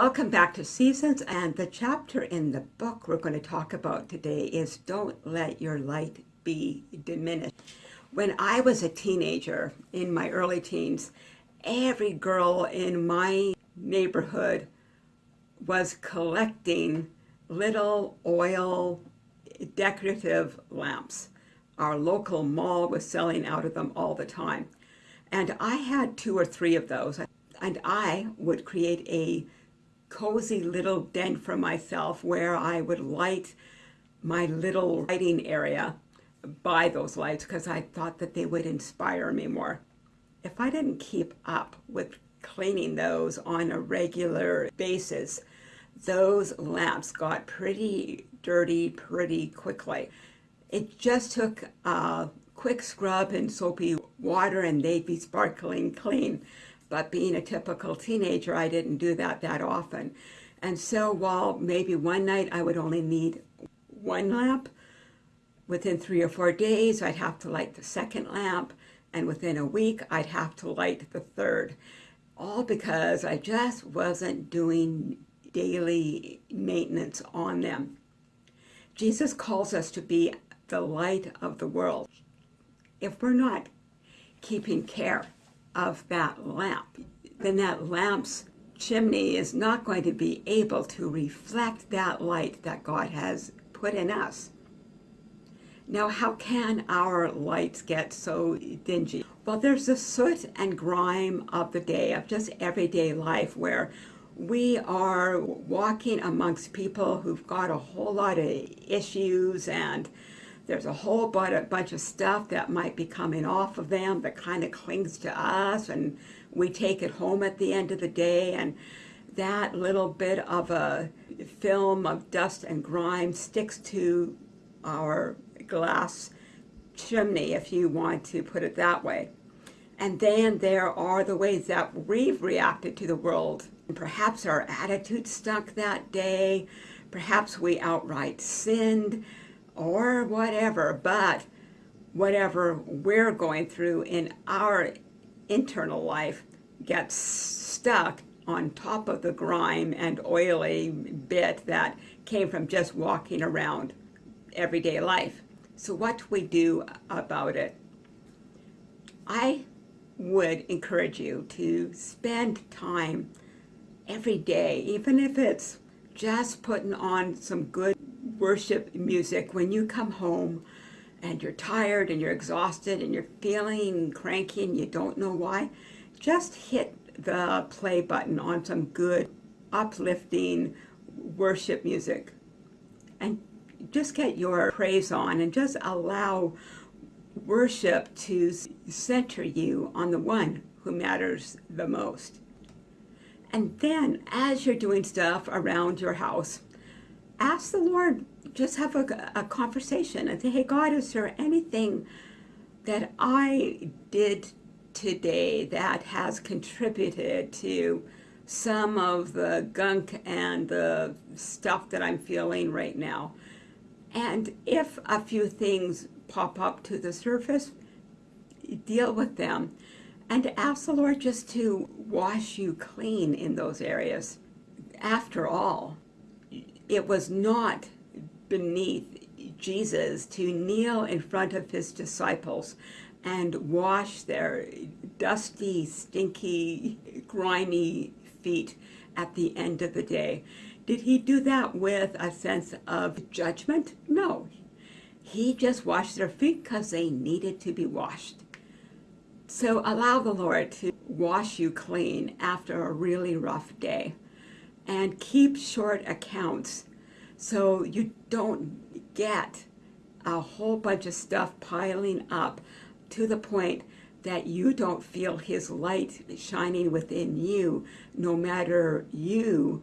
Welcome back to Seasons, and the chapter in the book we're going to talk about today is Don't Let Your Light Be Diminished. When I was a teenager, in my early teens, every girl in my neighborhood was collecting little oil decorative lamps. Our local mall was selling out of them all the time. And I had two or three of those. And I would create a cozy little den for myself where I would light my little lighting area by those lights because I thought that they would inspire me more. If I didn't keep up with cleaning those on a regular basis, those lamps got pretty dirty pretty quickly. It just took a quick scrub and soapy water and they'd be sparkling clean. But being a typical teenager, I didn't do that that often. And so while maybe one night I would only need one lamp, within three or four days I'd have to light the second lamp, and within a week I'd have to light the third. All because I just wasn't doing daily maintenance on them. Jesus calls us to be the light of the world. If we're not keeping care of that lamp, then that lamp's chimney is not going to be able to reflect that light that God has put in us. Now, how can our lights get so dingy? Well, there's the soot and grime of the day, of just everyday life, where we are walking amongst people who've got a whole lot of issues and there's a whole bunch of stuff that might be coming off of them that kind of clings to us and we take it home at the end of the day and that little bit of a film of dust and grime sticks to our glass chimney, if you want to put it that way. And then there are the ways that we've reacted to the world. Perhaps our attitude stunk that day. Perhaps we outright sinned or whatever, but whatever we're going through in our internal life gets stuck on top of the grime and oily bit that came from just walking around everyday life. So what do we do about it? I would encourage you to spend time every day, even if it's just putting on some good worship music when you come home and you're tired and you're exhausted and you're feeling cranky and you don't know why, just hit the play button on some good uplifting worship music and just get your praise on and just allow worship to center you on the one who matters the most. And then as you're doing stuff around your house, ask the Lord, just have a, a conversation and say, hey, God, is there anything that I did today that has contributed to some of the gunk and the stuff that I'm feeling right now? And if a few things pop up to the surface, deal with them and ask the Lord just to wash you clean in those areas. After all, it was not beneath Jesus to kneel in front of his disciples and wash their dusty, stinky, grimy feet at the end of the day. Did he do that with a sense of judgment? No. He just washed their feet because they needed to be washed. So allow the Lord to wash you clean after a really rough day and keep short accounts so you don't get a whole bunch of stuff piling up to the point that you don't feel his light shining within you, no matter you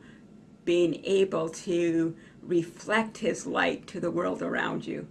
being able to reflect his light to the world around you.